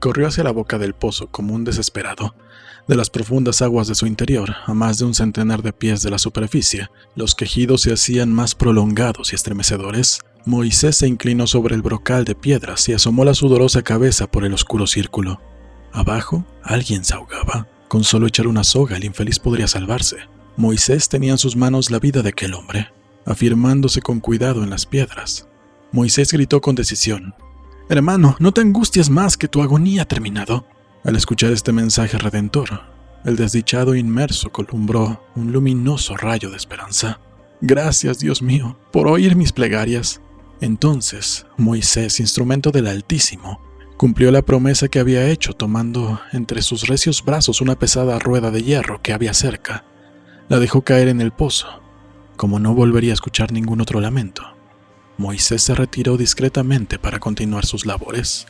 corrió hacia la boca del pozo como un desesperado. De las profundas aguas de su interior, a más de un centenar de pies de la superficie, los quejidos se hacían más prolongados y estremecedores. Moisés se inclinó sobre el brocal de piedras y asomó la sudorosa cabeza por el oscuro círculo. Abajo, alguien se ahogaba. Con solo echar una soga, el infeliz podría salvarse. Moisés tenía en sus manos la vida de aquel hombre, afirmándose con cuidado en las piedras. Moisés gritó con decisión, Hermano, no te angusties más que tu agonía ha terminado. Al escuchar este mensaje redentor, el desdichado inmerso columbró un luminoso rayo de esperanza. Gracias, Dios mío, por oír mis plegarias. Entonces, Moisés, instrumento del Altísimo, cumplió la promesa que había hecho tomando entre sus recios brazos una pesada rueda de hierro que había cerca. La dejó caer en el pozo. Como no volvería a escuchar ningún otro lamento, Moisés se retiró discretamente para continuar sus labores.